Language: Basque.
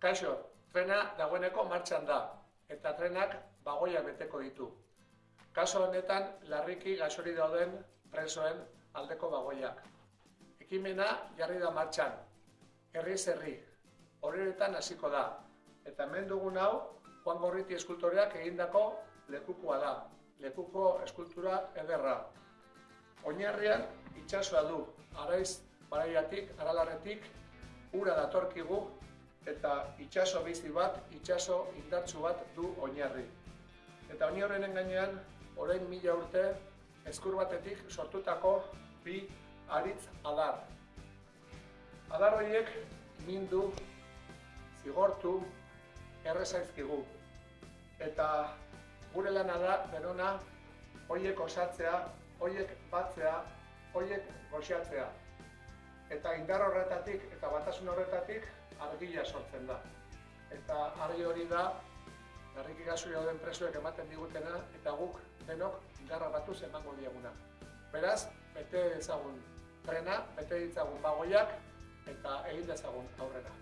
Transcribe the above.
Kaixo, trena dagoeneko martxan da, eta trenak bagoia beteko ditu. Kaso honetan, larriki gasori dauden presoen aldeko bagoiak. Ekimena jarri da martxan, herri, horretan hasiko da. Eta hemen dugun hau, Juan Gorriti eskultoreak egindako lekukoa da, lekuko eskultura ederra. Oinarrian itsasoa du, araiz baraiatik, aralarretik, ura datorkigu eta itsaso bizi bat, itsaso indartsu bat du oinarri. Eta honi horrenen gainean, orain mila urte, eskur batetik sortutako bi aritz adar. Adar horiek mindu, zigortu, errezaizkigu. Eta gure lana da, berona, hoiek osatzea, hoiek batzea, hoiek goxatzea. Eta indar horretatik eta batasun horretatik argila sortzen da. Eta argi hori da, garriki gazu dauden presoek ematen digutena eta guk denok indarra batuz emango dieguna. Beraz, bete ezagun trena, bete ditzagun bagoiak eta egin dezagun aurrera.